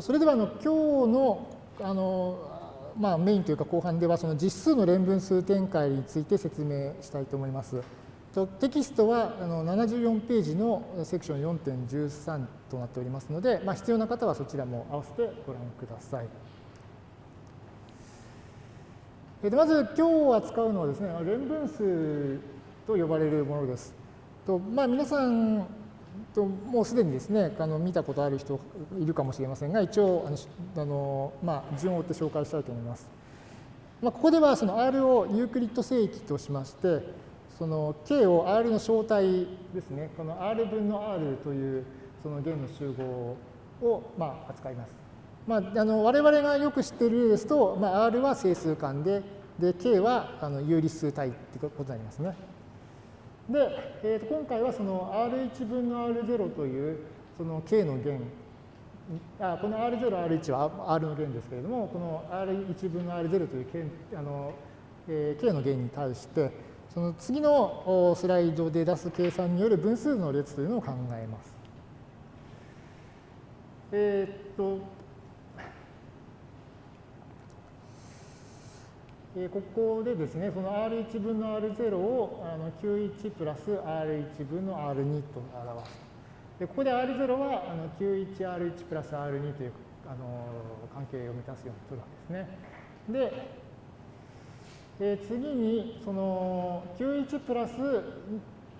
それではあの今日のあの、まあ、メインというか後半ではその実数の連分数展開について説明したいと思います。テキストはあの74ページのセクション4.13となっておりますので、まあ、必要な方はそちらも合わせてご覧ください。でまず今日扱うのはですね、連分数と呼ばれるものです。とまあ、皆さんともうすでにですね、あの見たことある人いるかもしれませんが、一応あのあの、まあ、順を追って紹介したいと思います。まあ、ここではその R をユークリッド正規としまして、その K を R の小体ですね、この R 分の R というその弦の集合をまあ扱います。まあ、あの我々がよく知っている例ですと、まあ、R は整数間で、で K はあの有理数体ってことになりますね。で、えー、と今回はその R1 分の R0 というその K の弦あこの R0、R1 は R の弦ですけれども、この R1 分の R0 というあの、えー、K の弦に対して、その次のスライドで出す計算による分数の列というのを考えます。えー、っと、え、ここでですね、その R1 分の R0 をあの Q1 プラス R1 分の R2 と表す。でここで R0 はあの Q1、R1 プラス R2 というあの関係を満たすように取るわけですね。で、え、次にその Q1 プラス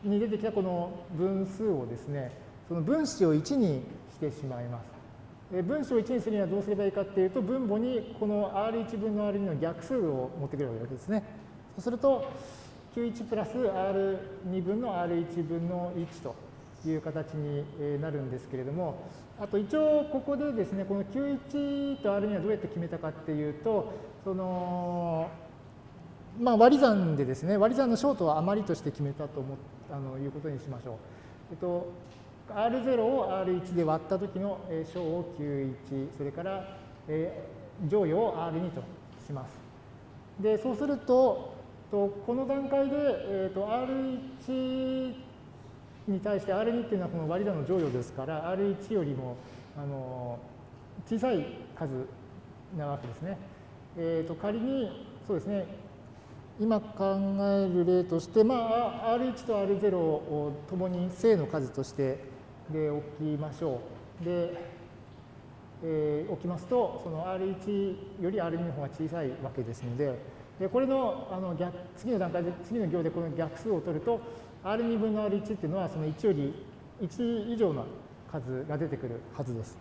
に出てきたこの分数をですね、その分子を1にしてしまいます。分子を1にするにはどうすればいいかっていうと、分母にこの R1 分の R2 の逆数を持ってくるわけですね。そうすると、Q1 プラス R2 分の R1 分の1という形になるんですけれども、あと一応ここでですね、この Q1 と R2 はどうやって決めたかっていうと、その、まあ割り算でですね、割り算のショートは余りとして決めたと思あのいうことにしましょう。えっと、R0 を R1 で割った時の小を Q1、それから、乗与を R2 とします。で、そうすると、とこの段階で、えー、と R1 に対して R2 っていうのはこの割り算の乗与ですから、R1 よりもあの小さい数なわけですね。えー、と仮に、そうですね、今考える例として、まあ、R1 と R0 をともに正の数としてで置きましょう。で、えー、置きますと、その R1 より R2 の方が小さいわけですので、でこれのあの逆次の段階で、次の行でこの逆数を取ると、R2 分の R1 っていうのはその1より1以上の数が出てくるはずです。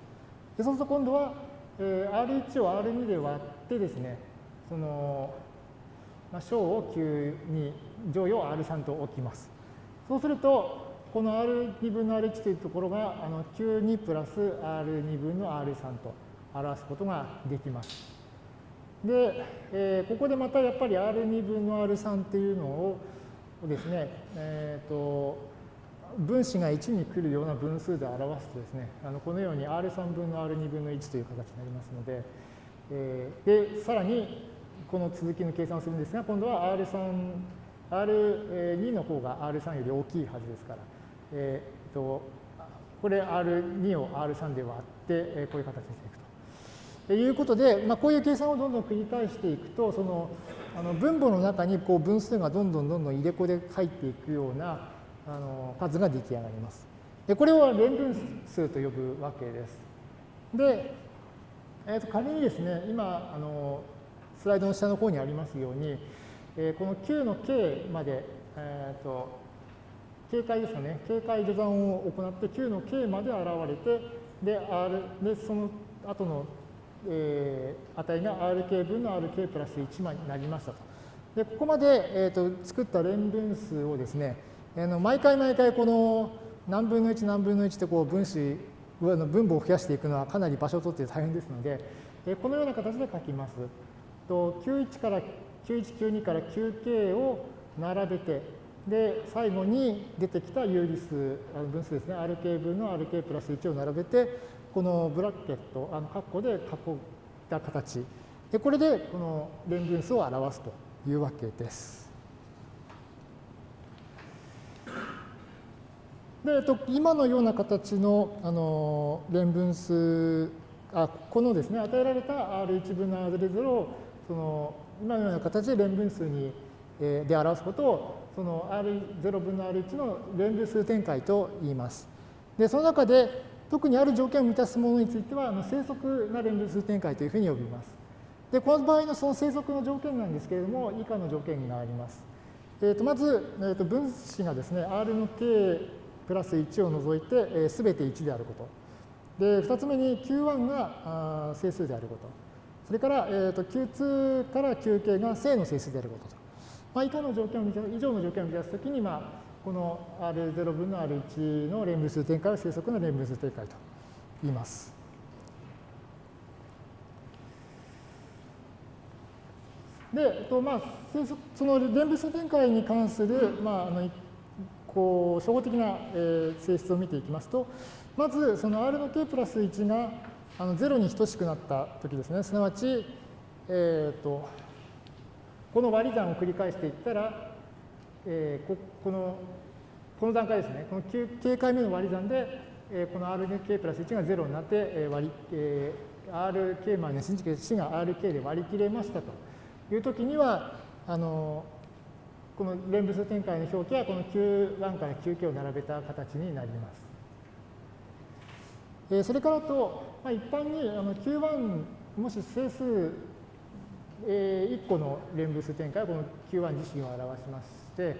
でそうすると今度は、えー、R1 を R2 で割ってですね、その、まあ、小を Q に乗与を R3 と置きます。そうすると、この R2 分の R1 というところがあの Q2 プラス R2 分の R3 と表すことができます。で、えー、ここでまたやっぱり R2 分の R3 っていうのをですね、えっ、ー、と、分子が1に来るような分数で表すとですね、あのこのように R3 分の R2 分の1という形になりますので、えー、で、さらにこの続きの計算をするんですが、今度は R3、R2 の方が R3 より大きいはずですから、えー、とこれ R2 を R3 で割って、えこういう形にしていくと。ということで、まあ、こういう計算をどんどん繰り返していくと、そのあの分母の中にこう分数がどんどんどんどん入れ子で入っていくようなあの数が出来上がります。でこれを連分数と呼ぶわけです。で、えー、と仮にですね、今あのスライドの下の方にありますように、えー、この Q の K まで、えーと警戒ですかね、警戒序算を行って Q の K まで現れて、で、R、で、その後の、えー、値が RK 分の RK プラス1になりましたと。で、ここまで、えーと、作った連分数をですね、あの毎回毎回この何分の1何分の1ってこう分子分母を増やしていくのはかなり場所を取って大変ですので、えこのような形で書きます。と91から91、92から 9K を並べて、で、最後に出てきた有理数、分数ですね、rk 分の rk プラス1を並べて、このブラケット、あの括弧で囲った形。で、これでこの連分数を表すというわけです。で、えっと、今のような形のあの連分数あこのですね、与えられた R1 分の R0 をその今のような形で連分数に、えー、で表すことをその R0 分の R1 の連分数展開と言います。で、その中で特にある条件を満たすものについては、あの正則な連分数展開というふうに呼びます。で、この場合のその正則の条件なんですけれども、以下の条件があります。えー、とまず、えー、と分子がですね、R の K プラス1を除いて、えー、全て1であること。で、2つ目に Q1 があ整数であること。それから、えー、と Q2 から QK が正の整数であることと。まあ、以下の条件を以上の条件を満たすときに、まあ、この R0 分の R1 の連分数展開を正則の連分数展開と言います。で、えっとまあ、その連分数展開に関する、まあ、あのこう初歩的な、性質を見ていきますと、まずその R の K プラス1があの0に等しくなったときですね、すなわち、えーと、この割り算を繰り返していったら、えー、ここのこの段階ですね、この 9, 9回目の割り算で、えー、この RK プラス1が0になって、えー割りえー、RK マイナス1が RK で割り切れましたと。いうときには、あのこの連物展開の表記はこの Q1 から Qk を並べた形になります。えそれからと、まあ、一般にあの Q1 もし整数、え1個の連物展開はこの Q1 自身を表しまして、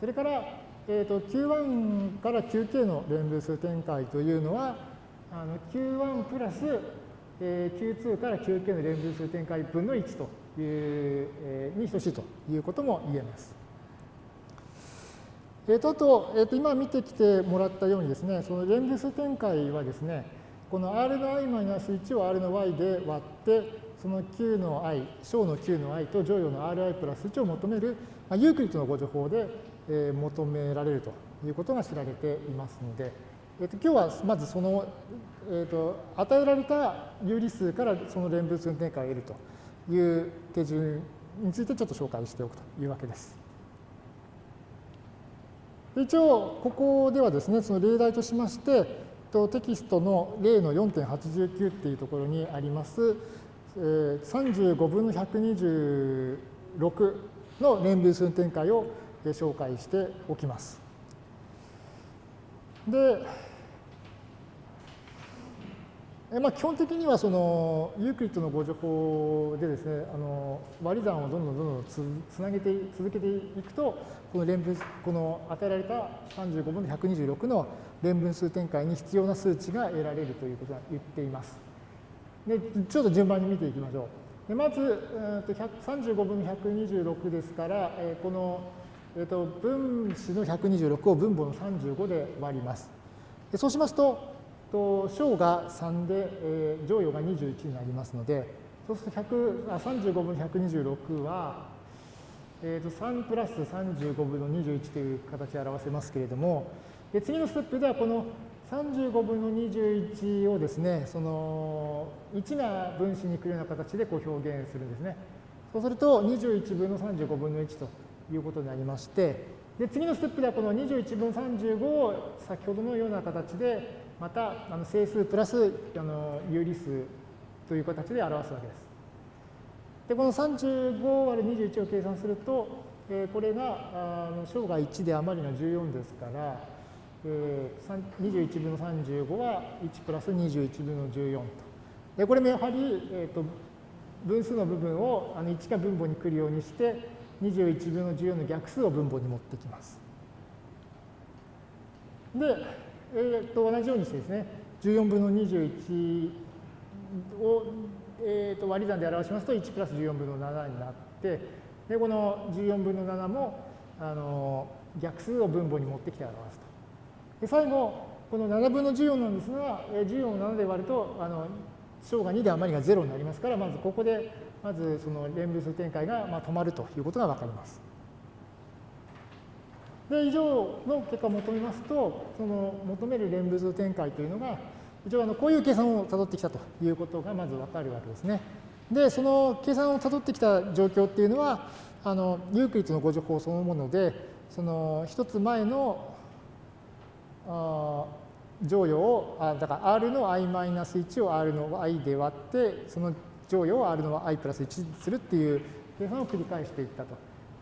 それから、えー、と Q1 から Qk の連分数展開というのは、あの Q1 プラス、え Q2 から Qk の連分数展開分の1という、えに等しいということも言えます。えー、とあと、えー、と今見てきてもらったようにですね、その連分数展開はですね、この r の i-1 を r の y で割って、その q の i、小の q の i と乗与の ri プラス1を求める、まあ、ユークリッドのご情報で、えー、求められるということが知られていますので、えー、と今日はまずその、えー、と与えられた有理数からその連分数展開を得るという手順についてちょっと紹介しておくというわけです。一応、ここではですね、その例題としまして、テキストの例の4.89っていうところにあります、35分の126の連分数展開を紹介しておきます。で、まあ、基本的にはそのユークリッドのご情報でですね、あの割り算をどんどんどんどんつつなげて続けていくと、この連分この与えられた35分の126の連分数展開に必要な数値が得られるということが言っています。でちょっと順番に見ていきましょう。でまず、35分の126ですから、えこの、えー、と分子の126を分母の35で割ります。でそうしますと、と小が3で、えー、乗与が21になりますので、そうすると100あ35分の126は、えー、と3プラス35分の21という形で表せますけれども、で次のステップではこの35分の21をですね、その1な分子に来るような形でこう表現するんですね。そうすると21分の35分の1ということになりまして、で次のステップではこの21分35を先ほどのような形でまたあの整数プラスあの有理数という形で表すわけです。でこの35割る21を計算すると、え、これがあの小が1で余りが14ですから、えー、21分の35は1プラス21分の14と。でこれもやはり、えーと、分数の部分をあの1が分母に来るようにして21分の14の逆数を分母に持ってきます。でえー、と同じようにしてですね、14分の21を、えー、と割り算で表しますと、1プラス14分の7になって、でこの14分の7もあの逆数を分母に持ってきて表すと。で最後、この7分の14なんですが、14を7で割ると、あの小が2で余りが0になりますから、まずここで、まずその連分数展開がまあ止まるということが分かります。で、以上の結果を求めますと、その求める連分数展開というのが、一応あのこういう計算をたどってきたということがまずわかるわけですね。で、その計算をたどってきた状況っていうのは、あのユークリッドのご情報そのもので、その一つ前のあ乗与を、あだから r の i-1 を r の i で割って、その乗与を r の i プラス1にするっていう計算を繰り返していったと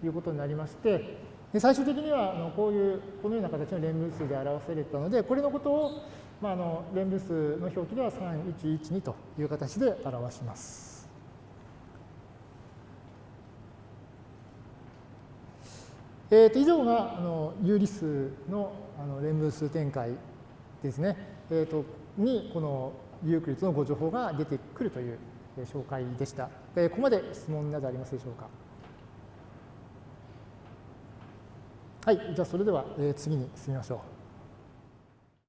いうことになりまして、で最終的にはあのこういう、このような形の連分数で表されたので、これのことを、まあ、あの連分数の表記では3112という形で表します。えー、と以上があの有理数のあの連分数展開ですね、えー、とにこのユークリッドのご情報が出てくるという紹介でした。ここまで質問などありますでしょうか？はい、じゃあそれでは、次に進みましょう。